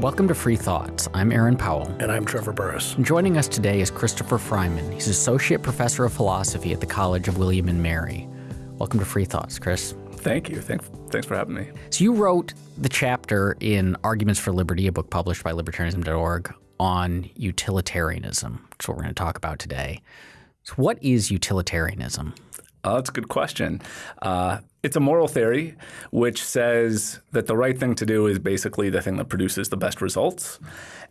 Welcome to Free Thoughts. I'm Aaron Powell. And I'm Trevor Burrus. Joining us today is Christopher Freiman. He's Associate Professor of Philosophy at the College of William and Mary. Welcome to Free Thoughts, Chris. Thank you. Thanks, thanks for having me. So, you wrote the chapter in Arguments for Liberty, a book published by libertarianism.org, on utilitarianism, which is what we're going to talk about today. So, what is utilitarianism? Oh, that's a good question. Uh, it's a moral theory which says that the right thing to do is basically the thing that produces the best results.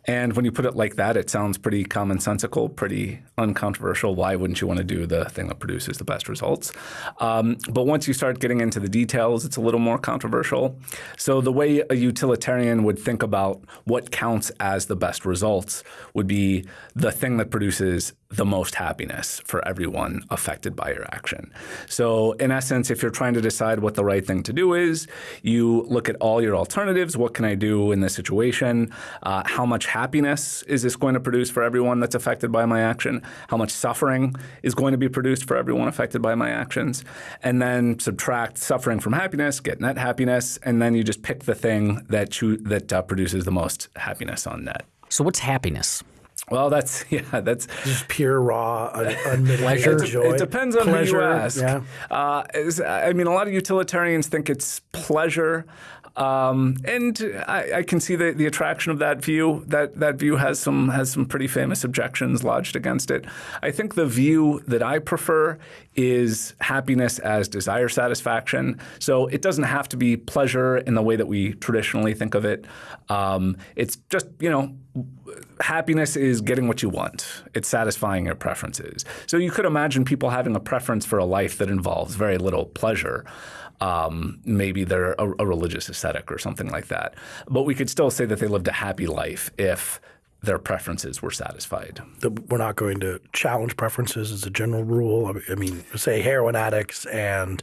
And when you put it like that, it sounds pretty commonsensical, pretty uncontroversial. Why wouldn't you want to do the thing that produces the best results? Um, but once you start getting into the details, it's a little more controversial. So the way a utilitarian would think about what counts as the best results would be the thing that produces the most happiness for everyone affected by your action. So in essence, if you're trying to decide what the right thing to do is, you look at all your alternatives. What can I do in this situation? Uh, how much happiness is this going to produce for everyone that's affected by my action? How much suffering is going to be produced for everyone affected by my actions? And then subtract suffering from happiness, get net happiness, and then you just pick the thing that, that uh, produces the most happiness on net. So what's happiness? Well, that's yeah, that's just pure raw, unmitigated pleasure. joy. It depends on pleasure, who you ask. Yeah. Uh, I mean, a lot of utilitarians think it's pleasure. Um, and I, I, can see the, the attraction of that view. That that view has some has some pretty famous objections lodged against it. I think the view that I prefer is happiness as desire satisfaction. So it doesn't have to be pleasure in the way that we traditionally think of it. Um, it's just you know happiness is getting what you want. It's satisfying your preferences. So you could imagine people having a preference for a life that involves very little pleasure. Um, maybe they're a, a religious ascetic or something like that. But we could still say that they lived a happy life if their preferences were satisfied. We're not going to challenge preferences as a general rule. I mean, say heroin addicts and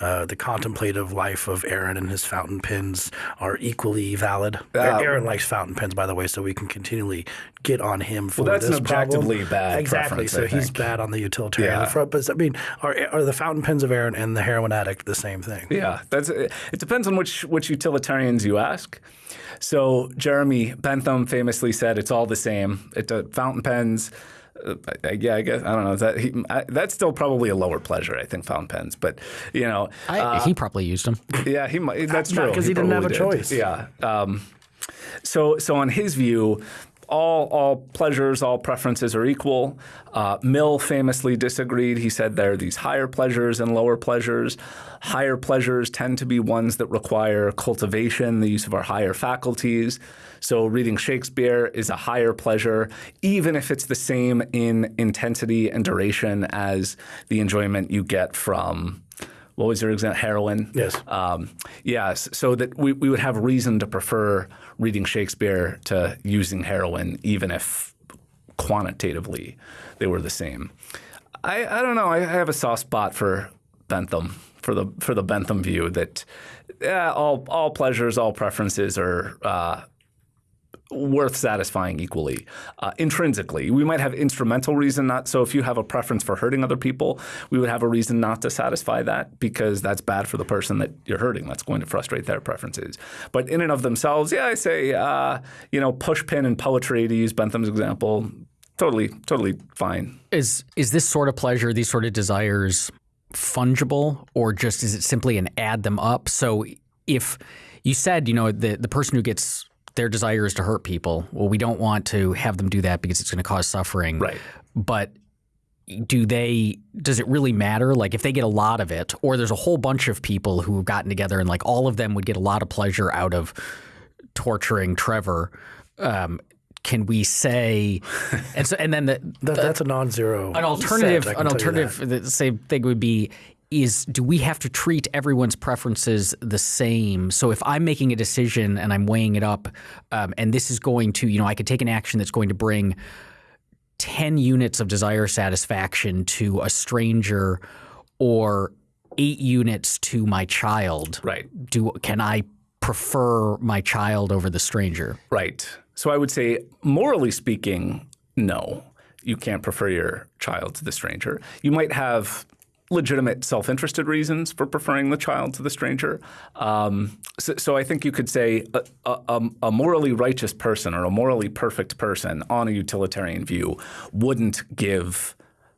uh, the contemplative life of Aaron and his fountain pens are equally valid. Uh, Aaron likes fountain pens, by the way, so we can continually get on him for well, that's this an objectively problem. bad exactly. So he's bad on the utilitarian yeah. front. But I mean, are, are the fountain pens of Aaron and the heroin addict the same thing? Yeah, that's it. Depends on which which utilitarians you ask. So Jeremy Bentham famously said, "It's all the same. It uh, fountain pens." Uh, yeah, I guess I don't know. That he, I, that's still probably a lower pleasure. I think fountain pens, but you know, I, uh, he probably used them. Yeah, he might. That's true because he, he, didn't have a did. choice. Yeah. Um, so, so on his view, all, all pleasures, all preferences are equal. Uh, Mill famously disagreed. He said there are these higher pleasures and lower pleasures. Higher pleasures tend to be ones that require cultivation, the use of our higher faculties. So reading Shakespeare is a higher pleasure, even if it's the same in intensity and duration as the enjoyment you get from what was your example? Heroin. Yes. Um, yes. So that we, we would have reason to prefer reading Shakespeare to using heroin, even if quantitatively they were the same. I, I don't know. I have a soft spot for Bentham, for the for the Bentham view that yeah, all all pleasures, all preferences are uh, worth satisfying equally uh, intrinsically. We might have instrumental reason not. So if you have a preference for hurting other people, we would have a reason not to satisfy that because that's bad for the person that you're hurting. That's going to frustrate their preferences. But in and of themselves, yeah, I say uh, you know pushpin and poetry to use Bentham's example. Totally, totally fine. Is is this sort of pleasure, these sort of desires, fungible, or just is it simply an add them up? So if you said, you know, the the person who gets their desire is to hurt people. Well, we don't want to have them do that because it's going to cause suffering. Right. But do they does it really matter like if they get a lot of it or there's a whole bunch of people who have gotten together and like all of them would get a lot of pleasure out of torturing Trevor um, can we say and so and then the, that, the, that's a non-zero an alternative set, an alternative the same thing would be is do we have to treat everyone's preferences the same? So if I'm making a decision and I'm weighing it up, um, and this is going to, you know, I could take an action that's going to bring 10 units of desire satisfaction to a stranger or eight units to my child. Right. Do Can I prefer my child over the stranger? Right. So I would say, morally speaking, no. You can't prefer your child to the stranger. You might have legitimate self-interested reasons for preferring the child to the stranger. Um, so, so, I think you could say a, a, a, morally righteous person or a morally perfect person on a utilitarian view wouldn't give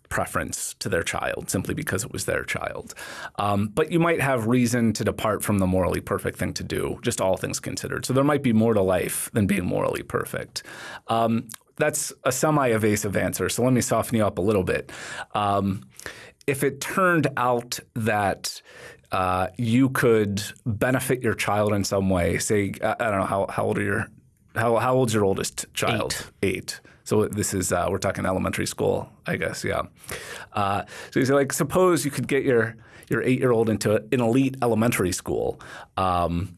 preference to their child simply because it was their child. Um, but you might have reason to depart from the morally perfect thing to do, just all things considered. So there might be more to life than being morally perfect. Um, that's a semi-evasive answer, so let me soften you up a little bit. Um, if it turned out that uh, you could benefit your child in some way, say, I, don't know, how, how old are your, how, how old's your oldest child? Eight. Eight. So this is uh, we're talking elementary school, I guess. Yeah. Uh, so you say like, suppose you could get your your eight year old into an elite elementary school, um,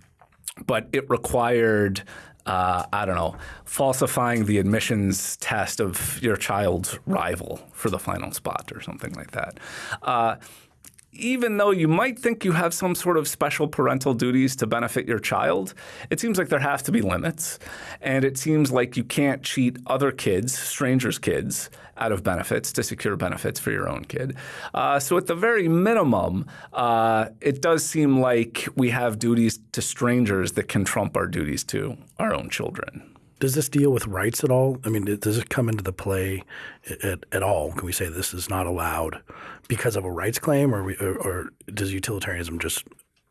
but it required. Uh, I don't know, falsifying the admissions test of your child's rival for the final spot or something like that. Uh, even though you might think you have some sort of special parental duties to benefit your child, it seems like there have to be limits. And it seems like you can't cheat other kids, strangers' kids, out of benefits to secure benefits for your own kid. Uh, so at the very minimum, uh, it does seem like we have duties to strangers that can trump our duties to our own children. Does this deal with rights at all? I mean, does it come into the play at, at all? Can we say this is not allowed because of a rights claim, or, we, or, or does utilitarianism just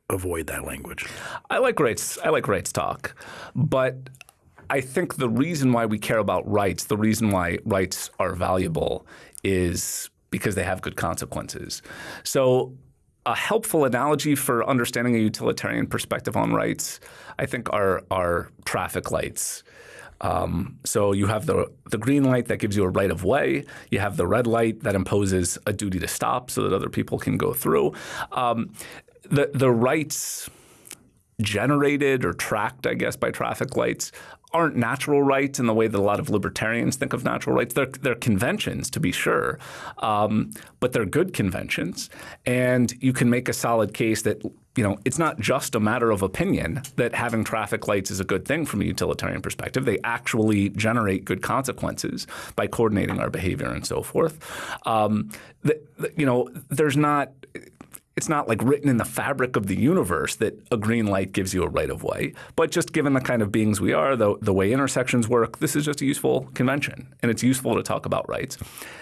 avoid that language? I like rights. I like rights talk, but I think the reason why we care about rights, the reason why rights are valuable, is because they have good consequences. So a helpful analogy for understanding a utilitarian perspective on rights, I think, are, are traffic lights. Um, so you have the, the green light that gives you a right of way. You have the red light that imposes a duty to stop so that other people can go through. Um, the, the rights generated or tracked, I guess, by traffic lights aren't natural rights in the way that a lot of libertarians think of natural rights. They're, they're conventions, to be sure, um, but they're good conventions. And you can make a solid case that you know, it's not just a matter of opinion that having traffic lights is a good thing from a utilitarian perspective. They actually generate good consequences by coordinating our behavior and so forth. Um, the, the, you know, there's not it's not like written in the fabric of the universe that a green light gives you a right of way. But just given the kind of beings we are, the, the way intersections work, this is just a useful convention. And it's useful to talk about rights.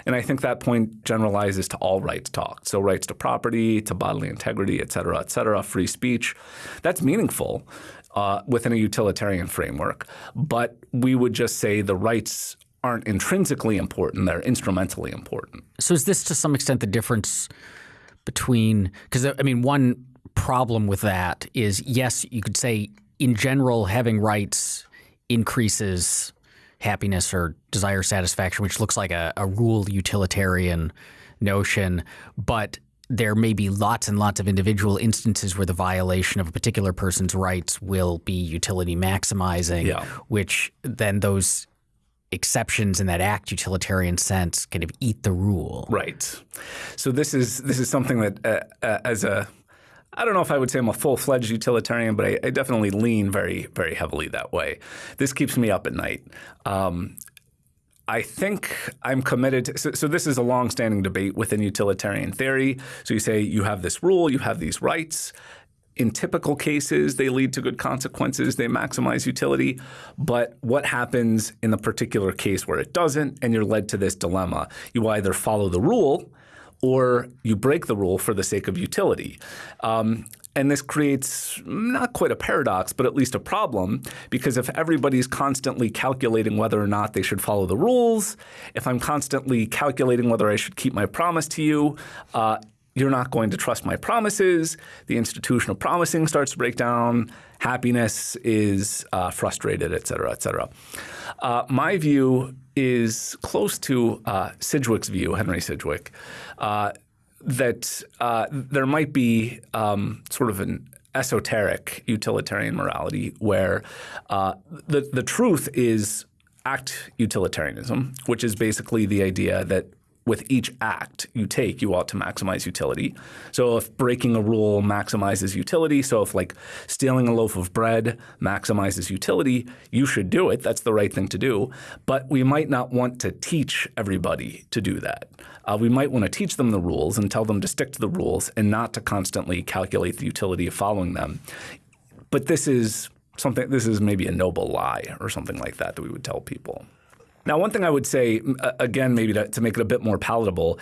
And I think that point generalizes to all rights talk. So rights to property, to bodily integrity, et cetera, et cetera, free speech. That's meaningful uh, within a utilitarian framework. But we would just say the rights aren't intrinsically important, they're instrumentally important. So is this to some extent the difference – between because I mean one problem with that is yes you could say in general having rights increases happiness or desire satisfaction which looks like a, a rule utilitarian notion but there may be lots and lots of individual instances where the violation of a particular person's rights will be utility maximizing, yeah. which then those exceptions in that act utilitarian sense kind of eat the rule. Right. So this is this is something that uh, uh, as a I don't know if I would say I'm a full-fledged utilitarian, but I, I, definitely lean very, very heavily that way. This keeps me up at night. Um, I think I'm committed. To, so, so, this is a long-standing debate within utilitarian theory. So you say you have this rule, you have these rights, in typical cases, they lead to good consequences. They maximize utility. But what happens in the particular case where it doesn't and you're led to this dilemma? You either follow the rule or you break the rule for the sake of utility. Um, and this creates not quite a paradox, but at least a problem, because if everybody's constantly calculating whether or not they should follow the rules, if I'm constantly calculating whether I should keep my promise to you, uh, you're not going to trust my promises. The institution of promising starts to break down. Happiness is uh, frustrated, et cetera, et cetera. Uh, my view is close to uh, Sidgwick's view, Henry Sidgwick, uh, that uh, there might be um, sort of an esoteric utilitarian morality where uh, the, the truth is act utilitarianism, which is basically the idea that with each act you take, you ought to maximize utility. So if breaking a rule maximizes utility, so if like stealing a loaf of bread maximizes utility, you should do it. That's the right thing to do. But we might not want to teach everybody to do that. Uh, we might want to teach them the rules and tell them to stick to the rules and not to constantly calculate the utility of following them. But this is something. This is maybe a noble lie or something like that that we would tell people. Now, one thing I would say, again, maybe to, to, make it a bit more palatable,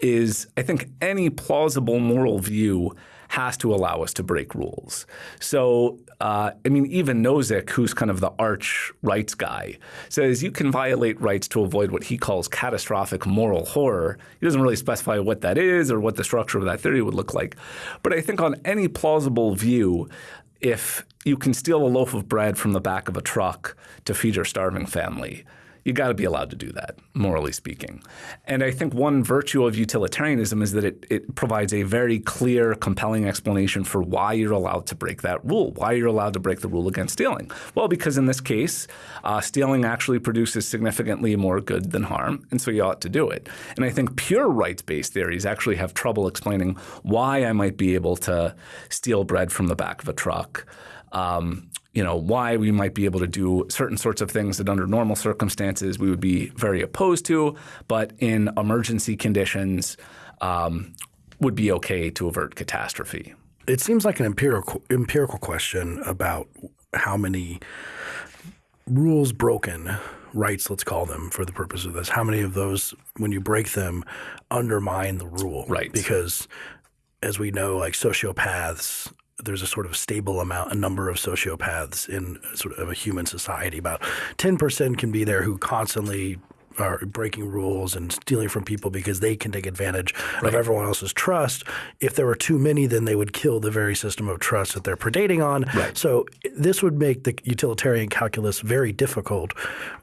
is I think any plausible moral view has to allow us to break rules. So, uh, I mean, even Nozick, who's kind of the arch rights guy, says you can violate rights to avoid what he calls catastrophic moral horror. He doesn't really specify what that is or what the structure of that theory would look like. But I think on any plausible view, if you can steal a loaf of bread from the back of a truck to feed your starving family, you got to be allowed to do that, morally speaking. And I think one virtue of utilitarianism is that it, it provides a very clear, compelling explanation for why you're allowed to break that rule, why you're allowed to break the rule against stealing. Well, because in this case, uh, stealing actually produces significantly more good than harm, and so you ought to do it. And I think pure rights-based theories actually have trouble explaining why I might be able to steal bread from the back of a truck. Um, you know, why we might be able to do certain sorts of things that under normal circumstances we would be very opposed to, but in emergency conditions um, would be okay to avert catastrophe. It seems like an empirical empirical question about how many rules broken rights, let's call them for the purpose of this, how many of those, when you break them, undermine the rule? Right. Because as we know, like sociopaths there's a sort of stable amount, a number of sociopaths in sort of a human society. About 10% can be there who constantly are breaking rules and stealing from people because they can take advantage right. of everyone else's trust. If there were too many, then they would kill the very system of trust that they're predating on. Right. So this would make the utilitarian calculus very difficult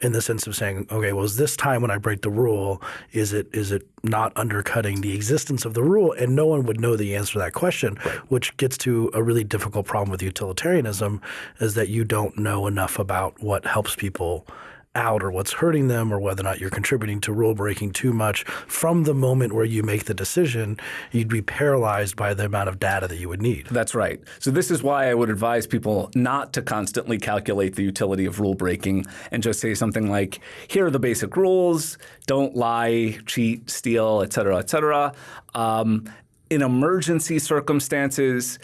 in the sense of saying, okay, well, is this time when I break the rule, is it is it not undercutting the existence of the rule? And no one would know the answer to that question, right. which gets to a really difficult problem with utilitarianism is that you don't know enough about what helps people out or what's hurting them or whether or not you're contributing to rule breaking too much from the moment where you make the decision, you'd be paralyzed by the amount of data that you would need. That's right. So this is why I would advise people not to constantly calculate the utility of rule breaking and just say something like, here are the basic rules, don't lie, cheat, steal, et cetera, et cetera. Um, in emergency circumstances,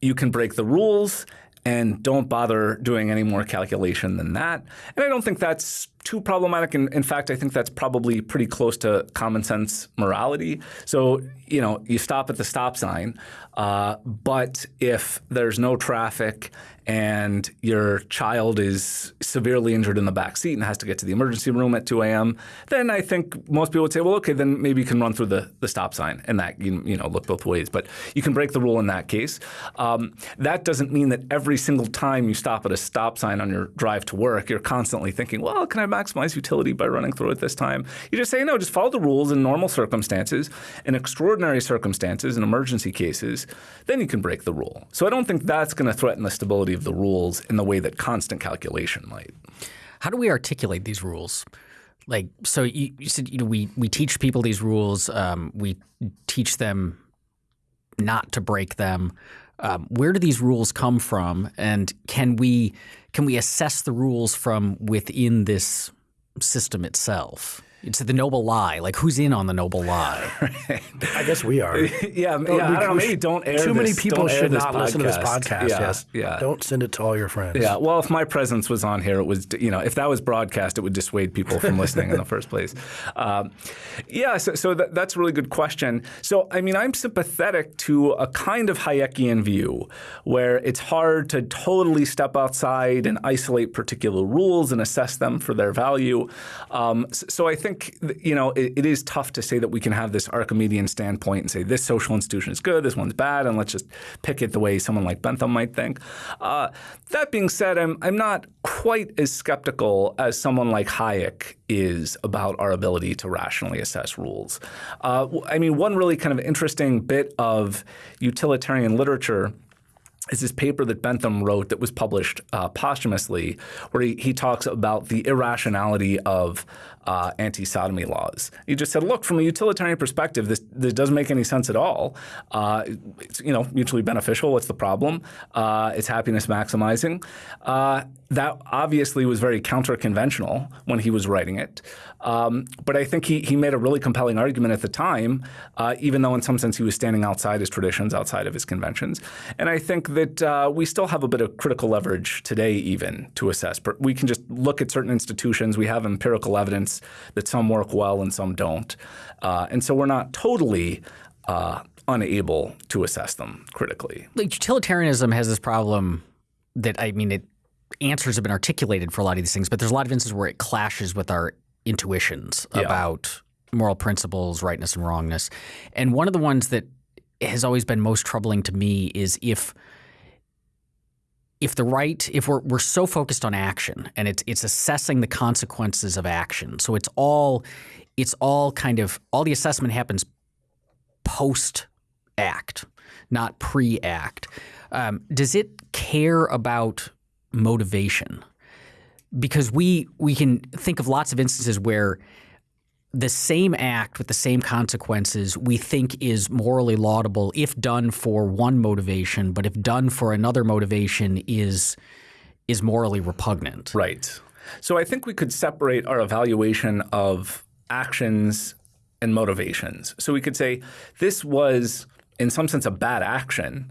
you can break the rules and don't bother doing any more calculation than that. And I don't think that's too problematic. In, in fact, I think that's probably pretty close to common sense morality. So, you know, you stop at the stop sign, uh, but if there's no traffic and your child is severely injured in the back seat and has to get to the emergency room at 2 a.m., then I think most people would say, well, okay, then maybe you can run through the, the stop sign and that, you, you know, look both ways. But you can break the rule in that case. Um, that doesn't mean that every single time you stop at a stop sign on your drive to work, you're constantly thinking, well, can I maximize utility by running through it this time. You just say, no, just follow the rules in normal circumstances. In extraordinary circumstances, in emergency cases, then you can break the rule. So I don't think that's going to threaten the stability of the rules in the way that constant calculation might. How do we articulate these rules? Like, so you, you said, you know, we, we teach people these rules. Um, we teach them not to break them. Um, where do these rules come from, and can we can we assess the rules from within this system itself? It's the noble lie. Like, who's in on the noble lie? I guess we are. yeah, yeah. I don't know. Maybe don't air Too this, many people should not podcast. listen to this podcast. Yeah, yes. Yeah. Don't send it to all your friends. Yeah. Well, if my presence was on here, it was you know if that was broadcast, it would dissuade people from listening in the first place. Um, yeah. So, so that, that's a really good question. So I mean, I'm sympathetic to a kind of Hayekian view where it's hard to totally step outside and isolate particular rules and assess them for their value. Um, so I think think you know it, it is tough to say that we can have this Archimedean standpoint and say this social institution is good, this one's bad, and let's just pick it the way someone like Bentham might think. Uh, that being said, I'm I'm not quite as skeptical as someone like Hayek is about our ability to rationally assess rules. Uh, I mean, one really kind of interesting bit of utilitarian literature is this paper that Bentham wrote that was published uh, posthumously, where he, he talks about the irrationality of uh, anti-sodomy laws. He just said, look, from a utilitarian perspective, this, this doesn't make any sense at all. Uh, it's you know mutually beneficial. What's the problem? Uh, it's happiness maximizing. Uh, that obviously was very counter-conventional when he was writing it. Um, but I think he, he made a really compelling argument at the time, uh, even though in some sense he was standing outside his traditions, outside of his conventions. And I think that uh, we still have a bit of critical leverage today even to assess. But we can just look at certain institutions. We have empirical evidence that some work well and some don't. Uh, and so we're not totally uh, unable to assess them critically. Like utilitarianism has this problem that, I mean, it answers have been articulated for a lot of these things, but there's a lot of instances where it clashes with our intuitions yeah. about moral principles, rightness and wrongness. And one of the ones that has always been most troubling to me is if if the right if we're we're so focused on action and it's it's assessing the consequences of action. So it's all it's all kind of all the assessment happens post act, not pre act. Um, does it care about motivation? because we we can think of lots of instances where the same act with the same consequences we think is morally laudable if done for one motivation, but if done for another motivation is is morally repugnant. Right. So I think we could separate our evaluation of actions and motivations. So we could say this was in some sense a bad action,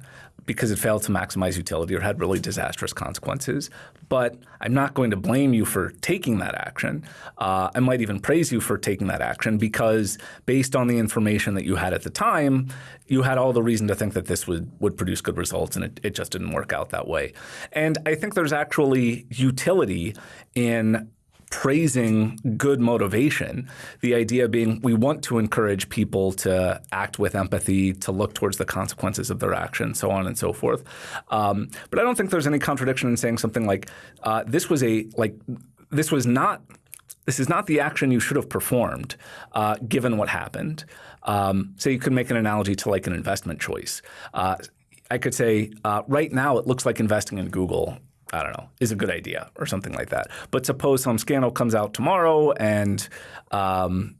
because it failed to maximize utility or had really disastrous consequences. But I'm not going to blame you for taking that action. Uh, I might even praise you for taking that action because based on the information that you had at the time, you had all the reason to think that this would, would produce good results and it, it just didn't work out that way. And I think there's actually utility in praising good motivation. The idea being we want to encourage people to act with empathy, to look towards the consequences of their action, so on and so forth. Um, but I don't think there's any contradiction in saying something like uh, this was a like this was not this is not the action you should have performed uh, given what happened. Um, so you could make an analogy to like an investment choice. Uh, I could say uh, right now it looks like investing in Google I don't know, is a good idea or something like that. But suppose some scandal comes out tomorrow and um,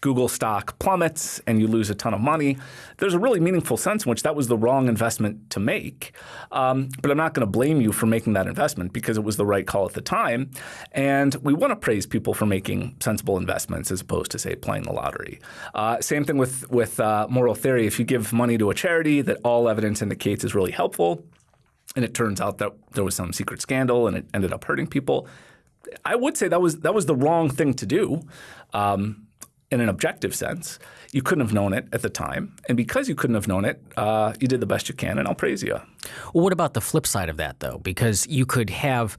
Google stock plummets and you lose a ton of money. There's a really meaningful sense in which that was the wrong investment to make. Um, but I'm not going to blame you for making that investment because it was the right call at the time. And we want to praise people for making sensible investments as opposed to, say, playing the lottery. Uh, same thing with, with uh, moral theory. If you give money to a charity that all evidence indicates is really helpful, and it turns out that there was some secret scandal and it ended up hurting people. I would say that was that was the wrong thing to do. Um, in an objective sense, you couldn't have known it at the time, and because you couldn't have known it, uh, you did the best you can, and I'll praise you. Well, what about the flip side of that, though? Because you could have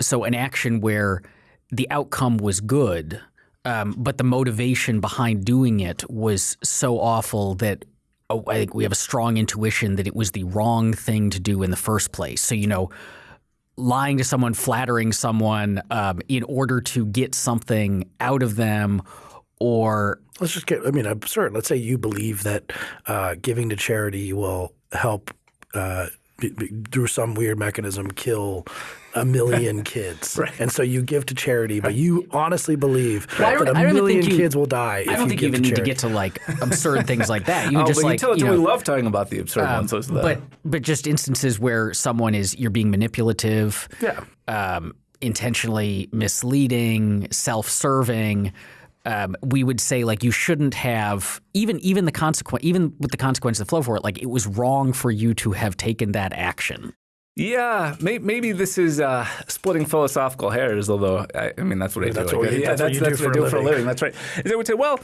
so an action where the outcome was good, um, but the motivation behind doing it was so awful that oh, I think we have a strong intuition that it was the wrong thing to do in the first place. So, you know, lying to someone, flattering someone um, in order to get something out of them or let's just get i mean absurd let's say you believe that uh, giving to charity will help uh, through some weird mechanism kill a million kids. right. And so you give to charity, but you honestly believe well, that a million you, kids will die. I don't think you even need to get to like absurd things like that. You oh, just like you, know, we love talking about the absurd um, ones. But but just instances where someone is you're being manipulative, yeah. Um, intentionally misleading, self-serving um, we would say like you shouldn't have even even the consequence even with the consequences that flow for it like it was wrong for you to have taken that action. Yeah, may, maybe this is uh, splitting philosophical hairs. Although I, I mean that's what I that's do. What yeah, that's, that's, what, I do, for, a living. That's right. They would say, well,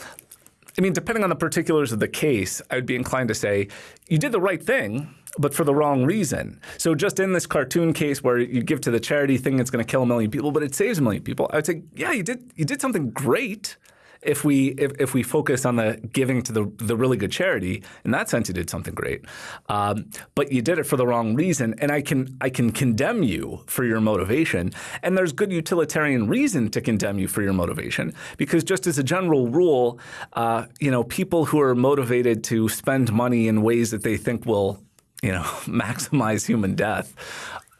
I mean, depending on the particulars of the case, I would be inclined to say you did the right thing but for the wrong reason. So just in this cartoon case where you give to the charity thing that's going to kill a million people, but it saves a million people, I would say, yeah, you did you did something great if we if, if we focus on the giving to the the really good charity, in that sense, you did something great. Um, but you did it for the wrong reason, and I can I can condemn you for your motivation. And there's good utilitarian reason to condemn you for your motivation because just as a general rule, uh, you know, people who are motivated to spend money in ways that they think will you know, maximize human death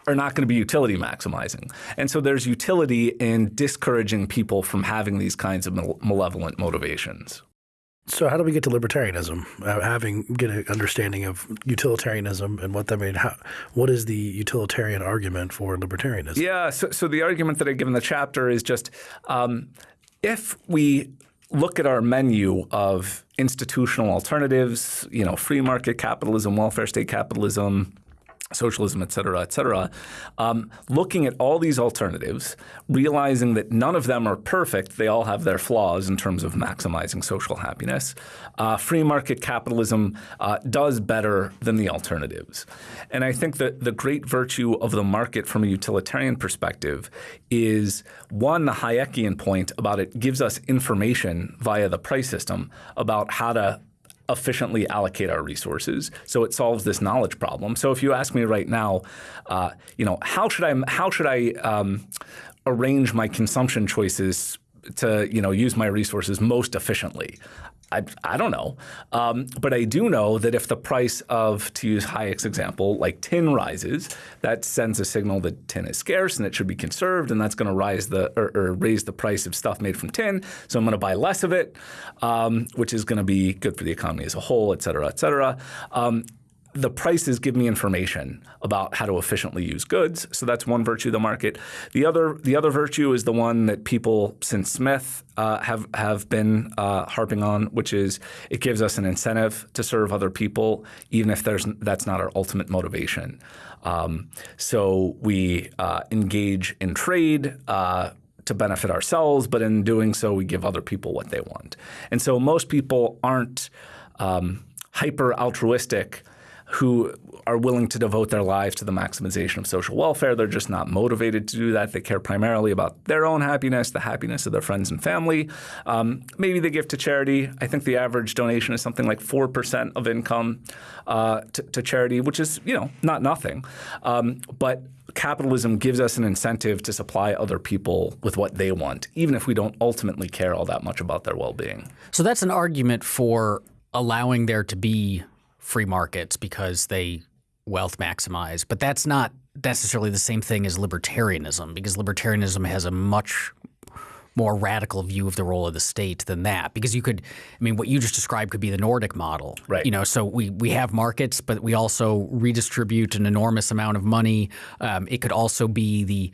are not going to be utility maximizing. And so there's utility in discouraging people from having these kinds of malevolent motivations. So how do we get to libertarianism? Uh, having get an understanding of utilitarianism and what that means. How, what is the utilitarian argument for libertarianism? Yeah. So, so the argument that I give in the chapter is just um, if we look at our menu of institutional alternatives, you know, free market capitalism, welfare state capitalism, socialism, et cetera, et cetera, um, looking at all these alternatives, realizing that none of them are perfect. They all have their flaws in terms of maximizing social happiness. Uh, free market capitalism uh, does better than the alternatives. And I think that the great virtue of the market from a utilitarian perspective is, one, the Hayekian point about it gives us information via the price system about how to efficiently allocate our resources. So it solves this knowledge problem. So if you ask me right now, uh, you know, how should I how should I um, arrange my consumption choices to you know use my resources most efficiently? I, I don't know. Um, but I do know that if the price of, to use Hayek's example, like tin rises, that sends a signal that tin is scarce and it should be conserved, and that's going to rise the or, or, raise the price of stuff made from tin. So I'm going to buy less of it, um, which is going to be good for the economy as a whole, et cetera, et cetera. Um, the prices give me information about how to efficiently use goods. So that's one virtue of the market. The other, the other virtue is the one that people since Smith uh, have have been uh, harping on, which is it gives us an incentive to serve other people, even if there's that's not our ultimate motivation. Um, so we uh, engage in trade. Uh, to benefit ourselves, but in doing so, we give other people what they want. And so most people aren't um, hyper altruistic who are willing to devote their lives to the maximization of social welfare. They're just not motivated to do that. They care primarily about their own happiness, the happiness of their friends and family. Um, maybe they give to charity. I think the average donation is something like 4% of income uh, to, to, charity, which is, you know, not nothing. Um, but capitalism gives us an incentive to supply other people with what they want, even if we don't ultimately care all that much about their well-being. So that's an argument for allowing there to be free markets because they wealth maximize. But that's not necessarily the same thing as libertarianism because libertarianism has a much more radical view of the role of the state than that. Because you could I mean what you just described could be the Nordic model. Right. You know so we we have markets but we also redistribute an enormous amount of money. Um, it could also be the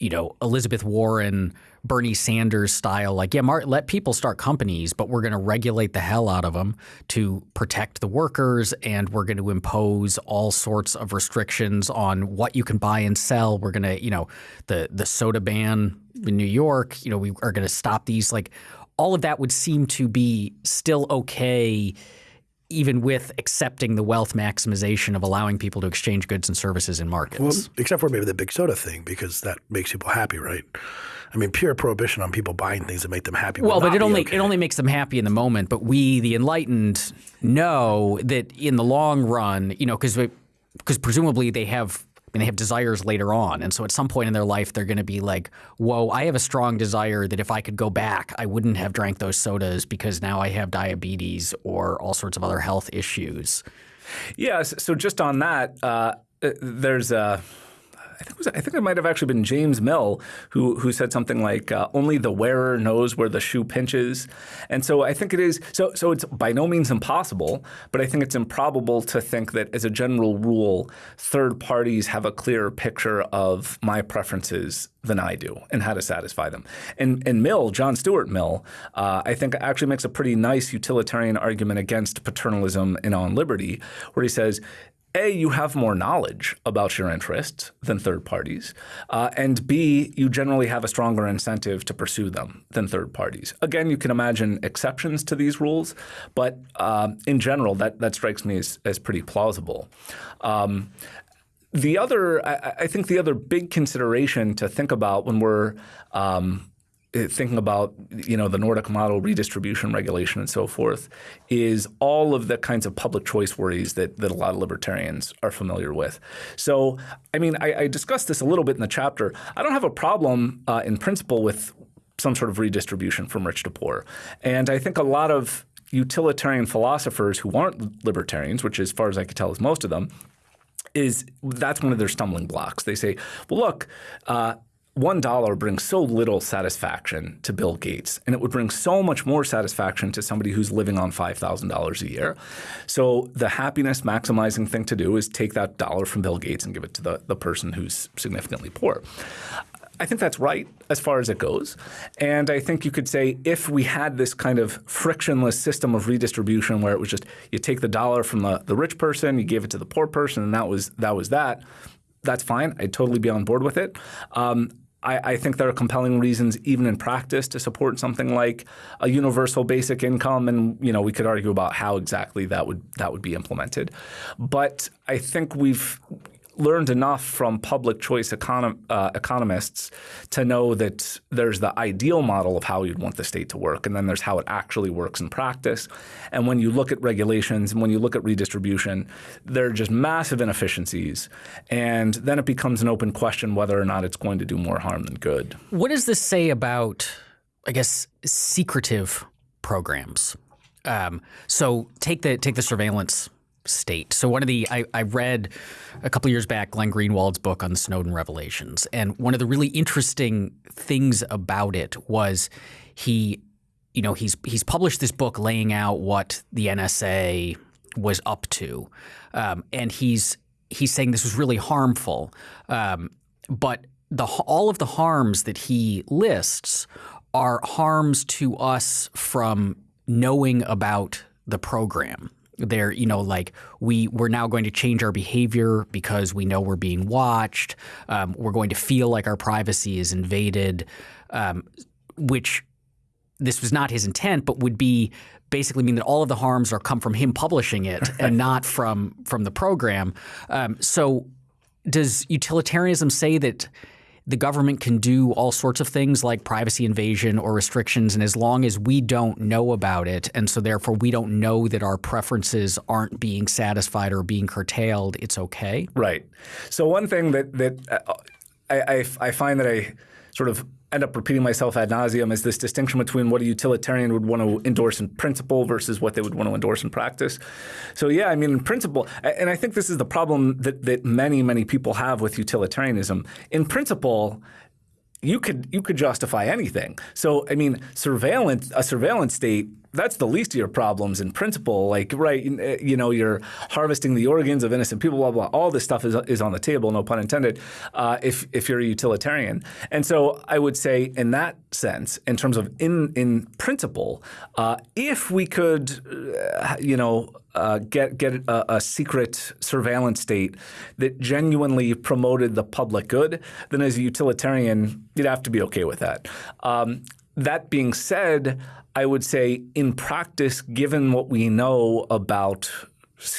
you know Elizabeth Warren Bernie Sanders style, like, yeah, let people start companies, but we're going to regulate the hell out of them to protect the workers, and we're going to impose all sorts of restrictions on what you can buy and sell. We're going to, you know, the the soda ban in New York, you know, we are going to stop these. Like, all of that would seem to be still okay even with accepting the wealth maximization of allowing people to exchange goods and services in markets. Well, except for maybe the big soda thing, because that makes people happy, right? I mean, pure prohibition on people buying things that make them happy. Well, but it only okay. it only makes them happy in the moment. But we, the enlightened, know that in the long run, you know, because because presumably they have Mean, they have desires later on. And so at some point in their life, they're going to be like, whoa, I have a strong desire that if I could go back, I wouldn't have drank those sodas because now I have diabetes or all sorts of other health issues. Yeah. So just on that, uh, there's a. I think, it was, I think it might have actually been James Mill who who said something like uh, only the wearer knows where the shoe pinches, and so I think it is so so it's by no means impossible, but I think it's improbable to think that as a general rule, third parties have a clearer picture of my preferences than I do and how to satisfy them. And, and Mill, John Stuart Mill, uh, I think actually makes a pretty nice utilitarian argument against paternalism and on liberty, where he says a, you have more knowledge about your interests than third parties, uh, and B, you generally have a stronger incentive to pursue them than third parties. Again, you can imagine exceptions to these rules, but uh, in general, that, that strikes me as, as pretty plausible. Um, the other, I, I, think the other big consideration to think about when we're um, thinking about you know the Nordic model redistribution regulation and so forth is all of the kinds of public choice worries that that a lot of libertarians are familiar with. So I mean I, I discussed this a little bit in the chapter. I don't have a problem uh, in principle with some sort of redistribution from rich to poor, and I think a lot of utilitarian philosophers who aren't libertarians, which as far as I can tell is most of them, is that's one of their stumbling blocks. They say, well, look, uh, one dollar brings so little satisfaction to Bill Gates, and it would bring so much more satisfaction to somebody who's living on five thousand dollars a year. So the happiness maximizing thing to do is take that dollar from Bill Gates and give it to the, the person who's significantly poor. I think that's right as far as it goes. And I think you could say if we had this kind of frictionless system of redistribution where it was just you take the dollar from the, the rich person, you gave it to the poor person, and that was that was that, that's fine. I'd totally be on board with it. Um, I, I, think there are compelling reasons, even in practice, to support something like a universal basic income, and you know we could argue about how exactly that would that would be implemented. But I think we've learned enough from public choice econom uh, economists to know that there's the ideal model of how you'd want the state to work, and then there's how it actually works in practice. And when you look at regulations and when you look at redistribution, there are just massive inefficiencies. And then it becomes an open question whether or not it's going to do more harm than good. What does this say about, I guess, secretive programs? Um, so take the take the surveillance state. So one of the I, I read a couple years back Glenn Greenwald's book on the Snowden revelations, and one of the really interesting things about it was he, you know, he's he's published this book laying out what the NSA was up to, um, and he's he's saying this was really harmful, um, but the all of the harms that he lists are harms to us from knowing about the program they're you know like we we're now going to change our behavior because we know we're being watched. Um, we're going to feel like our privacy is invaded um, which this was not his intent but would be basically mean that all of the harms are come from him publishing it and not from from the program. Um, so does utilitarianism say that the government can do all sorts of things like privacy invasion or restrictions, and as long as we don't know about it, and so therefore we don't know that our preferences aren't being satisfied or being curtailed, it's okay. Right. So one thing that that uh, I, I, I find that I sort of end up repeating myself ad nauseum is this distinction between what a utilitarian would want to endorse in principle versus what they would want to endorse in practice. So yeah, I mean, in principle, and I think this is the problem that, that many, many people have with utilitarianism. In principle, you could you could justify anything. So I mean, surveillance a surveillance state that's the least of your problems in principle. Like, right, you know, you're harvesting the organs of innocent people, blah, blah. All this stuff is, is on the table, no pun intended, uh, if, if you're a utilitarian. And so I would say in that sense, in terms of in, in principle, uh, if we could, uh, you know, uh, get get a, a, secret surveillance state that genuinely promoted the public good, then as a utilitarian, you'd have to be okay with that. Um, that being said, I would say in practice, given what we know about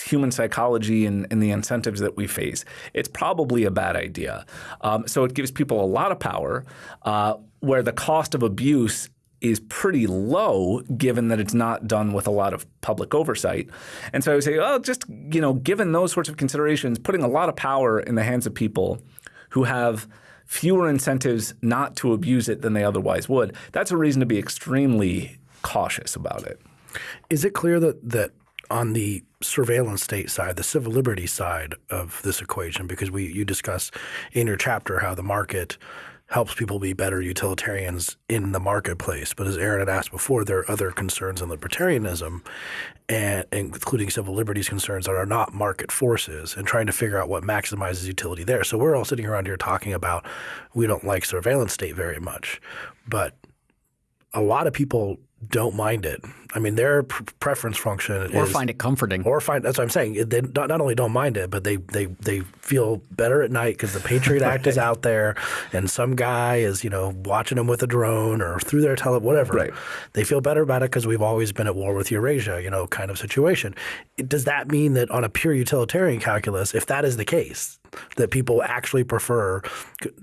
human psychology and, and, the incentives that we face, it's probably a bad idea. Um, so it gives people a lot of power uh, where the cost of abuse is pretty low given that it's not done with a lot of public oversight. And so I would say, well, just you know, given those sorts of considerations, putting a lot of power in the hands of people who have fewer incentives not to abuse it than they otherwise would, that's a reason to be extremely cautious about it. Is it clear that that on the surveillance state side, the civil liberties side of this equation, because we you discuss in your chapter how the market helps people be better utilitarians in the marketplace. But as Aaron had asked before, there are other concerns in libertarianism, and including civil liberties concerns that are not market forces, and trying to figure out what maximizes utility there. So we're all sitting around here talking about we don't like surveillance state very much, but a lot of people don't mind it. I mean, their preference function or is, find it comforting, or find that's what I'm saying. They not, not only don't mind it, but they they they feel better at night because the Patriot Act is out there, and some guy is you know watching them with a drone or through their tele whatever. Right. They feel better about it because we've always been at war with Eurasia, you know, kind of situation. Does that mean that on a pure utilitarian calculus, if that is the case, that people actually prefer.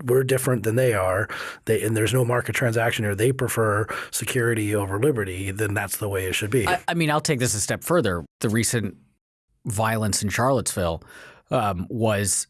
We're different than they are, they, and there's no market transaction here. They prefer security over liberty. Then that's the way it should be. I, I mean, I'll take this a step further. The recent violence in Charlottesville um, was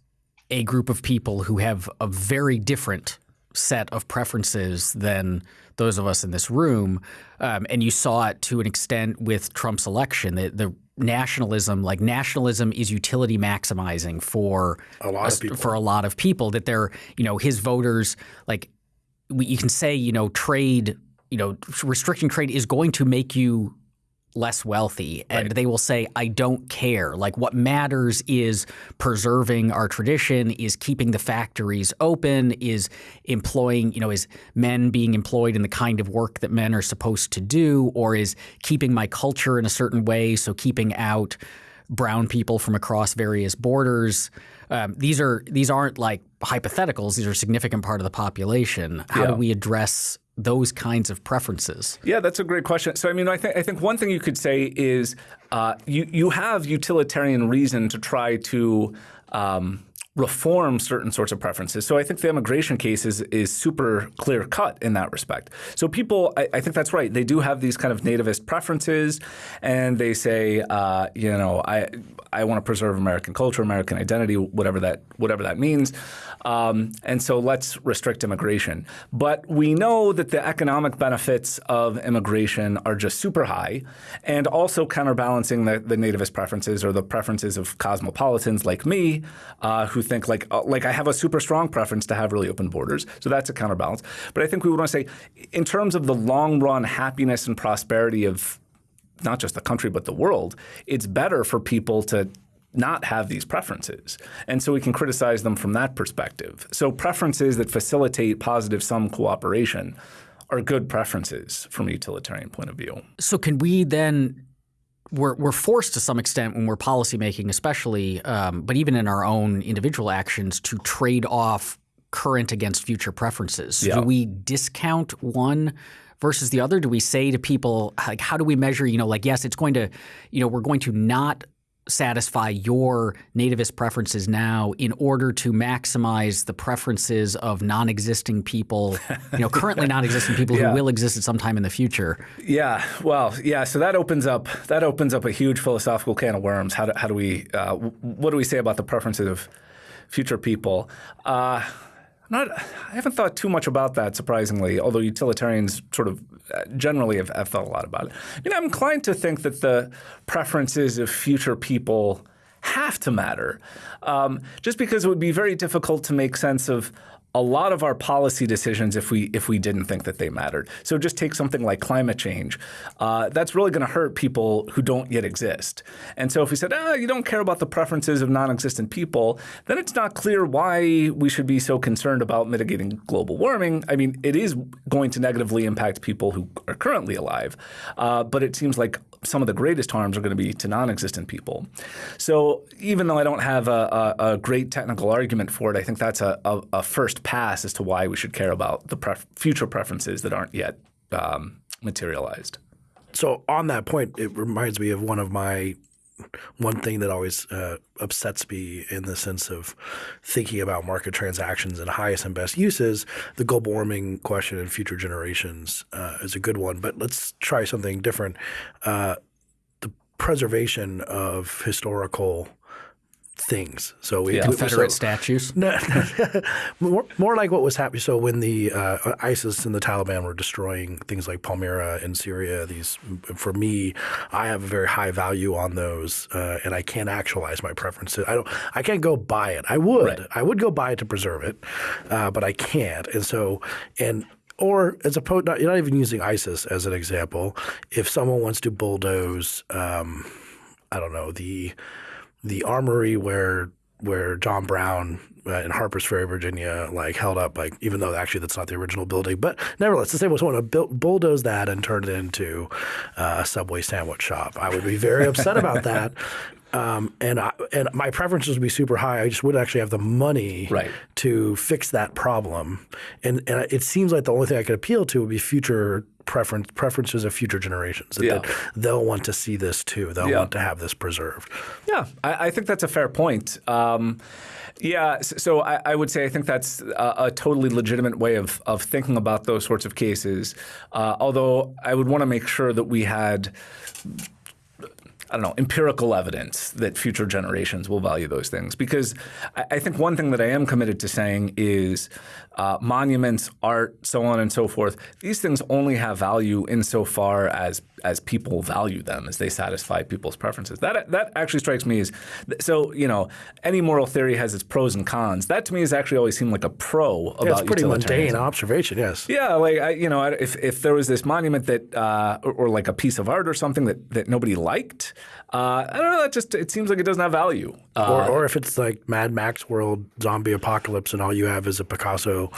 a group of people who have a very different set of preferences than those of us in this room, um, and you saw it to an extent with Trump's election. The, the nationalism, like nationalism, is utility maximizing for a lot of people. For a lot of people, that they're you know his voters like you can say you know trade you know restricting trade is going to make you less wealthy and right. they will say i don't care like what matters is preserving our tradition is keeping the factories open is employing you know is men being employed in the kind of work that men are supposed to do or is keeping my culture in a certain way so keeping out brown people from across various borders um, these are these aren't like hypotheticals these are a significant part of the population how yeah. do we address those kinds of preferences? Yeah, that's a great question. So, I mean, I think I think one thing you could say is uh, you you have utilitarian reason to try to um, reform certain sorts of preferences. So I think the immigration case is, is super clear cut in that respect. So people, I, I, think that's right. They do have these kind of nativist preferences, and they say, uh, you know, I I want to preserve American culture, American identity, whatever that whatever that means. Um, and so let's restrict immigration. But we know that the economic benefits of immigration are just super high, and also counterbalancing the, the nativist preferences or the preferences of cosmopolitans like me, uh, who think like uh, like I have a super strong preference to have really open borders. So that's a counterbalance. But I think we would want to say, in terms of the long run happiness and prosperity of not just the country but the world, it's better for people to not have these preferences. And so we can criticize them from that perspective. So preferences that facilitate positive sum cooperation are good preferences from a utilitarian point of view. So can we then we're, we're forced to some extent when we're policymaking, especially, um, but even in our own individual actions, to trade off current against future preferences. Yeah. Do we discount one versus the other? Do we say to people, like, how do we measure, you know, like, yes, it's going to, you know, we're going to not satisfy your nativist preferences now in order to maximize the preferences of non-existing people, you know, currently non-existing people yeah. who will exist at some time in the future. Yeah, well, yeah. So that opens up that opens up a huge philosophical can of worms. How do, how do we uh, what do we say about the preferences of future people? Uh, not, I haven't thought too much about that, surprisingly, although utilitarians sort of uh, generally have, have thought a lot about it. You know, I'm inclined to think that the preferences of future people have to matter, um, just because it would be very difficult to make sense of a lot of our policy decisions if we if we didn't think that they mattered. So just take something like climate change. Uh, that's really going to hurt people who don't yet exist. And so if we said, ah, you don't care about the preferences of non-existent people, then it's not clear why we should be so concerned about mitigating global warming. I mean, it is going to negatively impact people who are currently alive, uh, but it seems like some of the greatest harms are going to be to non-existent people. So even though I don't have a, a, a great technical argument for it, I think that's a, a, first pass as to why we should care about the pref future preferences that aren't yet um, materialized. So on that point, it reminds me of one of my one thing that always uh, upsets me in the sense of thinking about market transactions and highest and best uses, the global warming question and future generations uh, is a good one. But let's try something different. Uh, the preservation of historical things. So we yeah. Confederate so, statues. No, more, more like what was happening. So when the uh, ISIS and the Taliban were destroying things like Palmyra in Syria, these for me, I have a very high value on those, uh, and I can't actualize my preferences. I don't. I can't go buy it. I would. Right. I would go buy it to preserve it, uh, but I can't. And so and or as opposed, not, you're not even using ISIS as an example. If someone wants to bulldoze, um, I don't know the the armory where where John Brown uh, in Harpers Ferry, Virginia, like held up, like even though actually that's not the original building, but nevertheless, the same was someone to bulldoze that and turn it into uh, a Subway sandwich shop. I would be very upset about that. Um, and I, and my preferences would be super high. I just wouldn't actually have the money right. to fix that problem. And and it seems like the only thing I could appeal to would be future preference preferences of future generations. That, yeah. they'll want to see this too. They'll yeah. want to have this preserved. Yeah, I, I think that's a fair point. Um, yeah, so I, I, would say I think that's a, a, totally legitimate way of, of thinking about those sorts of cases. Uh, although I would want to make sure that we had I don't know, empirical evidence that future generations will value those things. Because I, I think one thing that I am committed to saying is uh, monuments, art, so on and so forth, these things only have value insofar as as people value them, as they satisfy people's preferences. That that actually strikes me as so. You know, any moral theory has its pros and cons. That to me has actually always seemed like a pro about Yeah, it's pretty mundane observation. Yes. Yeah, like I, you know, if if there was this monument that, uh, or, or like a piece of art or something that that nobody liked, uh, I don't know. It just it seems like it doesn't have value. Uh, Or, or if it's like Mad Max world zombie apocalypse and all you have is a Picasso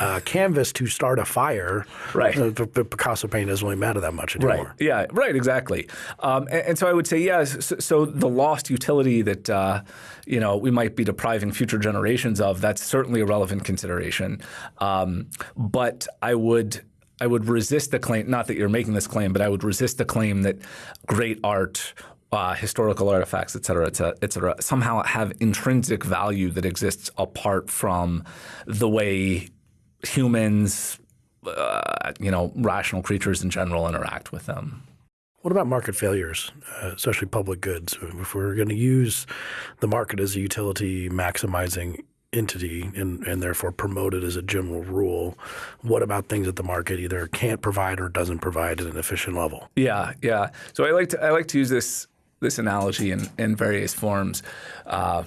uh, canvas to start a fire, Right. uh, Picasso painting doesn't really matter that much anymore. Right. anymore. Yeah. Right. Exactly. Um, and, and so I would say, yeah. So, so the lost utility that uh, you know we might be depriving future generations of that's certainly a relevant consideration. Um, but I would. I would resist the claim, not that you're making this claim, but I would resist the claim that great art, uh, historical artifacts, et cetera, et cetera, et cetera, somehow have intrinsic value that exists apart from the way humans, uh, you know, rational creatures in general interact with them. What about market failures, uh, especially public goods? If we're going to use the market as a utility maximizing entity and, and therefore promote it as a general rule, what about things that the market either can't provide or doesn't provide at an efficient level? Yeah, yeah. So I like to I like to use this this analogy in in various forms. Uh,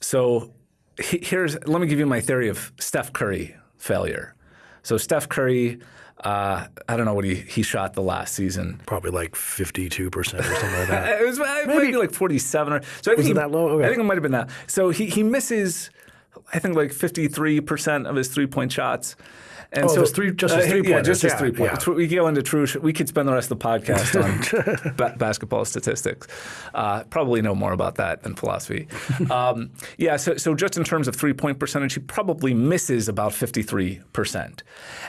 so here's let me give you my theory of Steph Curry failure. So Steph Curry, uh, I don't know what he he shot the last season. Probably like 52% or something like that. It was uh, maybe, like 47 or so. I think it he, that low? Okay. I think it might have been that. So he he misses, I think like 53 percent of his three point shots. And Oh, so three- just uh, yeah, three-pointers, just his yeah, three pointers. yeah. We go into true. We could spend the rest of the podcast on ba- basketball statistics. Uh, probably know more about that than philosophy. um, yeah. So so just in terms of three point percentage, he probably misses about 53 percent.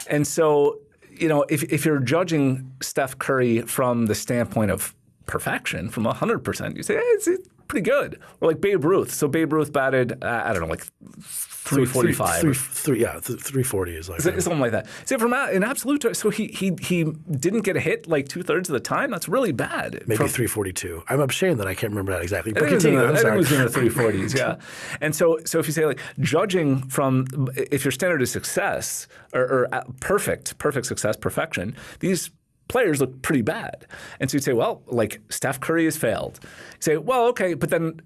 And so you know, if if you're judging Steph Curry from the standpoint of perfection, from 100 percent, you say hey, it's, it's pretty good. Or like Babe Ruth. So Babe Ruth batted, uh, I don't know, like 345. Three, three, yeah, th- 340 is like Something like that. So from in absolute, so he he he didn't get a hit like two thirds of the time. That's really bad. maybe From- 342. I'm ashamed that I can't remember that exactly. But think, it was in continue. I think it was in the three forties, yeah. And so, so if you say like judging from if your standard is success or, or uh, perfect, perfect success, perfection, these players look pretty bad. And so you'd say, well, like Steph Curry has failed. You say, well, okay, but then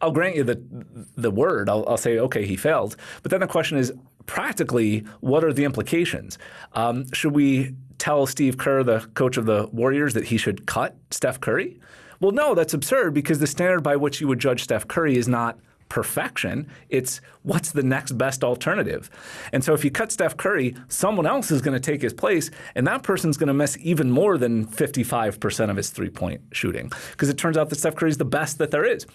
I'll grant you the the word. I'll, I'll say, okay, he failed. But then the question is, practically, what are the implications? Um, should we tell Steve Kerr, the coach of the Warriors, that he should cut Steph Curry? Well, no, that's absurd because the standard by which you would judge Steph Curry is not perfection. It's what's the next best alternative. And so if you cut Steph Curry, someone else is going to take his place, and that person's going to miss even more than 55% of his three point shooting because it turns out that Steph Curry is the best that there is.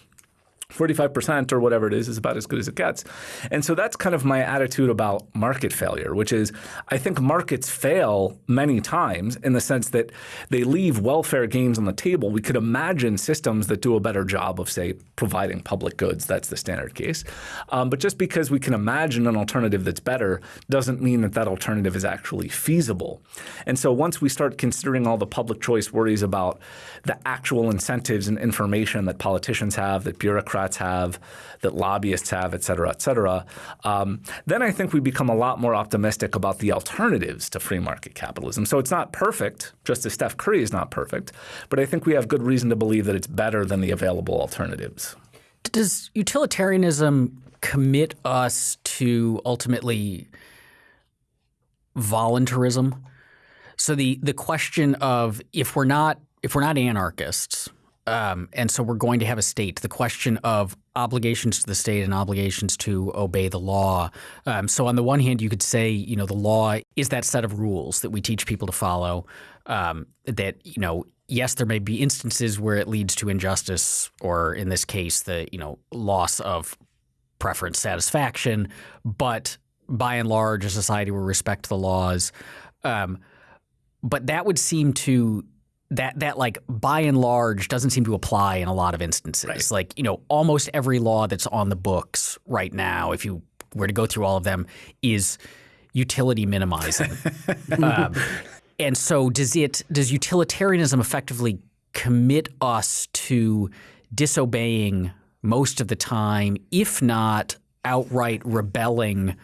45% or whatever it is is about as good as it gets. And so that's kind of my attitude about market failure, which is I think markets fail many times in the sense that they leave welfare gains on the table. We could imagine systems that do a better job of, say, providing public goods. That's the standard case. Um, but just because we can imagine an alternative that's better doesn't mean that that alternative is actually feasible. And so once we start considering all the public choice worries about the actual incentives and information that politicians have, that bureaucrats have, that lobbyists have, et cetera, et cetera, um, then I think we become a lot more optimistic about the alternatives to free market capitalism. So it's not perfect, just as Steph Curry is not perfect, but I think we have good reason to believe that it's better than the available alternatives. Does utilitarianism commit us to ultimately voluntarism? So the the question of if we're not if we're not anarchists, um, and so we're going to have a state, the question of obligations to the state and obligations to obey the law. Um, so on the one hand, you could say, you know, the law is that set of rules that we teach people to follow. Um, that you know, yes, there may be instances where it leads to injustice, or in this case, the you know loss of preference satisfaction, but by and large, a society will respect the laws. Um, but that would seem to that that like by and large doesn't seem to apply in a lot of instances. Like you know, almost every law that's on the books right now, if you were to go through all of them, is utility minimizing. um, and so, does it does utilitarianism effectively commit us to disobeying most of the time, if not outright rebelling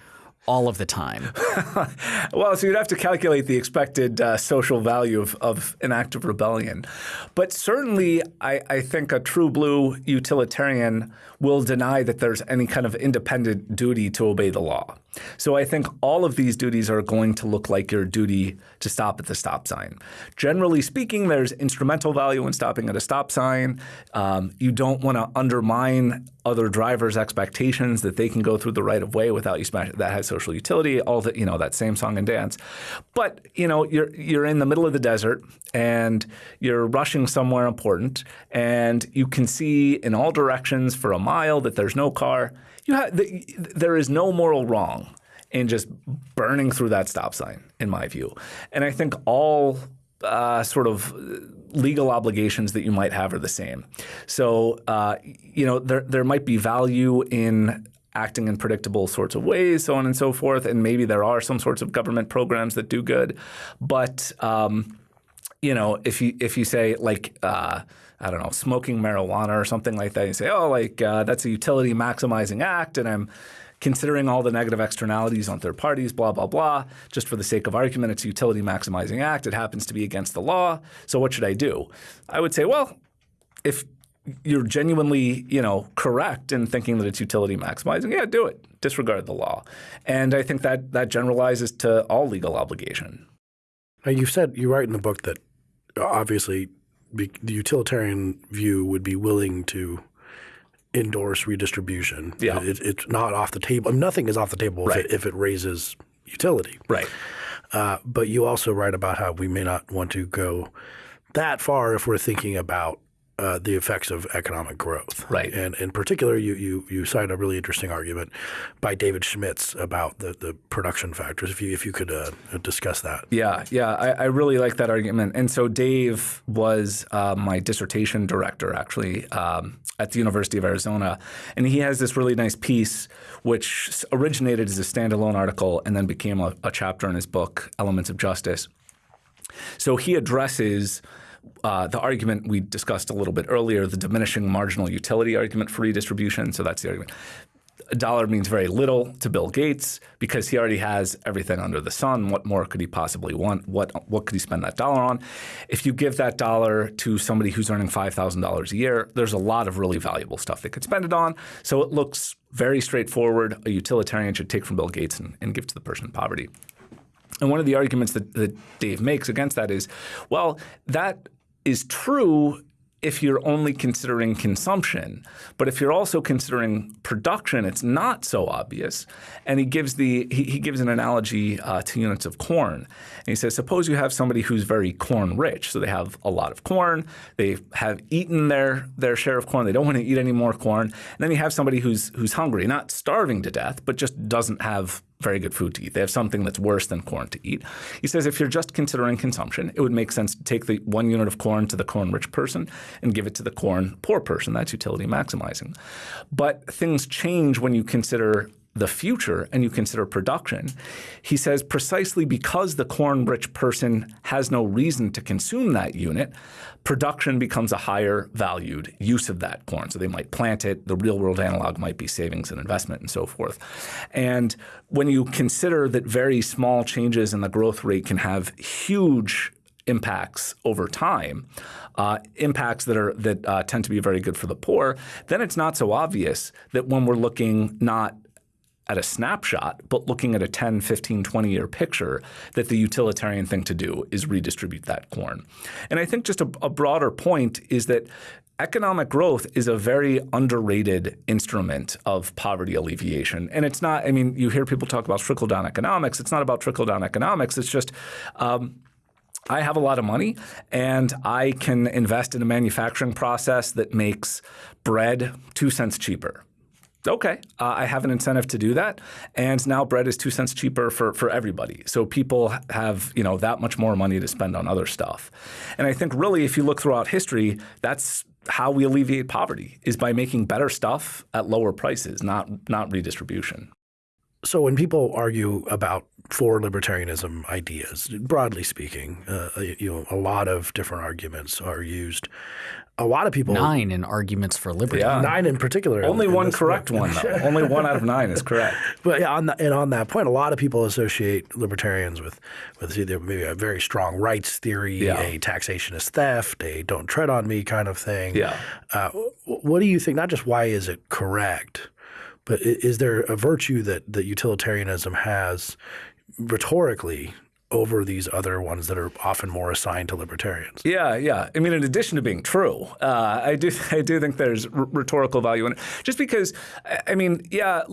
all of the time. well, so you'd have to calculate the expected uh, social value of, of, an act of rebellion. But certainly, I, I, think a true blue utilitarian will deny that there's any kind of independent duty to obey the law. So I think all of these duties are going to look like your duty to stop at the stop sign. Generally speaking, there's instrumental value in stopping at a stop sign. Um, you don't want to undermine other drivers' expectations that they can go through the right of way without you. That has social utility. All that you know, that same song and dance. But you know, you're you're in the middle of the desert and you're rushing somewhere important, and you can see in all directions for a mile that there's no car you have, the, there is no moral wrong in just burning through that stop sign, in my view. And I think all uh, sort of legal obligations that you might have are the same. So, uh, you know, there there might be value in acting in predictable sorts of ways, so on and so forth. And maybe there are some sorts of government programs that do good, but um, you know, if you if you say like. Uh, I don't know, smoking marijuana or something like that. You say, oh, like uh, that's a utility maximizing act, and I'm considering all the negative externalities on third parties, blah, blah, blah. Just for the sake of argument, it's a utility maximizing act. It happens to be against the law. So what should I do? I would say, well, if you're genuinely, you know, correct in thinking that it's utility maximizing, yeah, do it. Disregard the law. And I think that that generalizes to all legal obligation. Now, you said you write in the book that obviously be, the utilitarian view would be willing to endorse redistribution. Yeah. It, it's not off the table. Nothing is off the table right. if, it, if, it, raises utility. Right. Uh, but you also write about how we may not want to go that far if we're thinking about uh, the effects of economic growth. Right. And in particular, you, you, you cite a really interesting argument by David Schmidtz about the, the production factors. If you, if you could uh, discuss that. Yeah, yeah. I, I, really like that argument. And so Dave was uh, my dissertation director, actually, um, at the University of Arizona. And he has this really nice piece which originated as a standalone article and then became a, a chapter in his book, Elements of Justice. So he addresses – uh, the argument we discussed a little bit earlier, the diminishing marginal utility argument for redistribution. So that's the argument. A dollar means very little to Bill Gates because he already has everything under the sun. What more could he possibly want? What what could he spend that dollar on? If you give that dollar to somebody who's earning five thousand dollars a year, there's a lot of really valuable stuff they could spend it on. So it looks very straightforward. A utilitarian should take from Bill Gates and, and give to the person in poverty. And one of the arguments that, that Dave makes against that is, well, that is true if you're only considering consumption. But if you're also considering production, it's not so obvious. And he gives the he, he gives an analogy uh, to units of corn. And he says, suppose you have somebody who's very corn rich, so they have a lot of corn, they have eaten their their share of corn, they don't want to eat any more corn. And then you have somebody who's who's hungry, not starving to death, but just doesn't have very good food to eat. They have something that's worse than corn to eat. He says if you're just considering consumption, it would make sense to take the one unit of corn to the corn rich person and give it to the corn poor person. That's utility maximizing. But things change when you consider the future and you consider production, he says precisely because the corn rich person has no reason to consume that unit, production becomes a higher valued use of that corn. So they might plant it, the real world analog might be savings and investment and so forth. And when you consider that very small changes in the growth rate can have huge impacts over time, uh, impacts that are that uh, tend to be very good for the poor, then it's not so obvious that when we're looking not at a snapshot, but looking at a 10, 15, 20 year picture, that the utilitarian thing to do is redistribute that corn. And I think just a, a broader point is that economic growth is a very underrated instrument of poverty alleviation. And it's not, I mean, you hear people talk about trickle down economics. It's not about trickle down economics. It's just, um, I have a lot of money and I can invest in a manufacturing process that makes bread two cents cheaper okay, uh, I have an incentive to do that, and now bread is two cents cheaper for for everybody. So people have you know that much more money to spend on other stuff, and I think really if you look throughout history, that's how we alleviate poverty is by making better stuff at lower prices, not not redistribution. So when people argue about for libertarianism ideas, broadly speaking, uh, you know, a lot of different arguments are used. A lot of people nine in arguments for liberty. Yeah. nine in particular. Only in one this correct book. one, though. Only one out of nine is correct. But yeah, on the, and on that point, a lot of people associate libertarians with with either maybe a very strong rights theory, Yeah. a taxation is theft, a don't tread on me kind of thing. Yeah. Uh, what do you think? Not just why is it correct, but is there a virtue that that utilitarianism has rhetorically over these other ones that are often more assigned to libertarians? Yeah, yeah. I mean, in addition to being true, uh, I do I do think there's rhetorical value in it. Just because, I mean, yeah,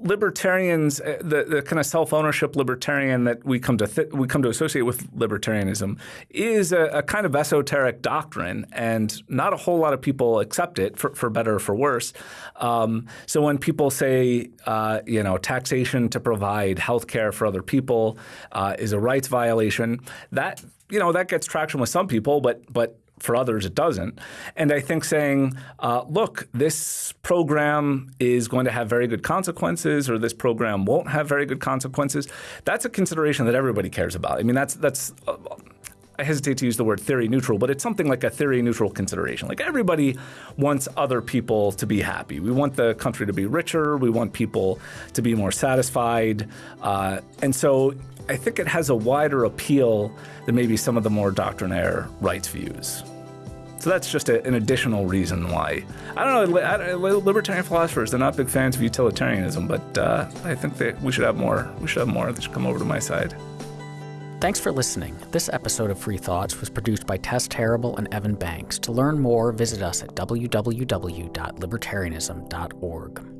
libertarians, uh, the, the kind of self ownership libertarian that we come to we come to associate with libertarianism is a, a kind of esoteric doctrine, and not a whole lot of people accept it for, for better or for worse. Um, so when people say, uh, you know, taxation to provide health care for other people uh, is a rights violation, that you know that gets traction with some people, but but for others it doesn't. And I think saying, uh, look, this program is going to have very good consequences, or this program won't have very good consequences, that's a consideration that everybody cares about. I mean, that's that's. Uh, I hesitate to use the word theory neutral, but it's something like a theory neutral consideration. Like everybody wants other people to be happy. We want the country to be richer. We want people to be more satisfied. Uh, and so I think it has a wider appeal than maybe some of the more doctrinaire rights views. So that's just a, an additional reason why. I don't know, I- li- libertarian philosophers, they're not big fans of utilitarianism, but uh, I think that we should have more. We should have more. that should come over to my side. Thanks for listening. This episode of Free Thoughts was produced by Tess Terrible and Evan Banks. To learn more, visit us at www.libertarianism.org.